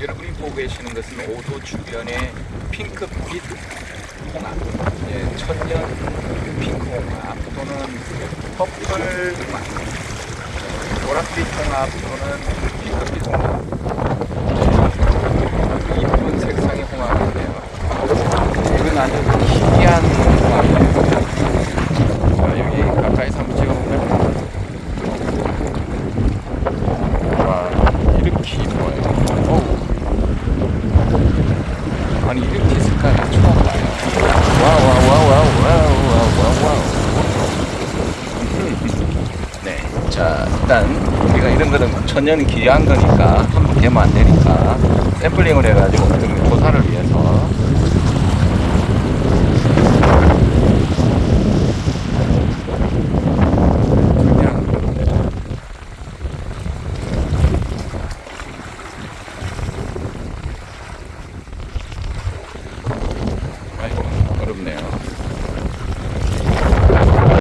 여러분이 보고 계시는 것은 오도 주변의 핑크빛 홍합, 예, 천년 핑크 홍합 또는 퍼플 홍합, 노란빛 홍합 또는 핑크빛 홍합. 예, 이쁜 색상의 홍합인데요. 이건 아주 희귀한 홍합이에요. 자, 여기 가까이서 한번 찍어볼까요? 와, 이렇게 이뻐요. 어우. 색깔이 처음 봐요. wow, wow, wow, wow, wow, wow, wow. 네. 자, 일단, 우리가 이런 거는 천년 기한 거니까, 한번 되면 안 되니까, 샘플링을 해가지고, 조사를 위해서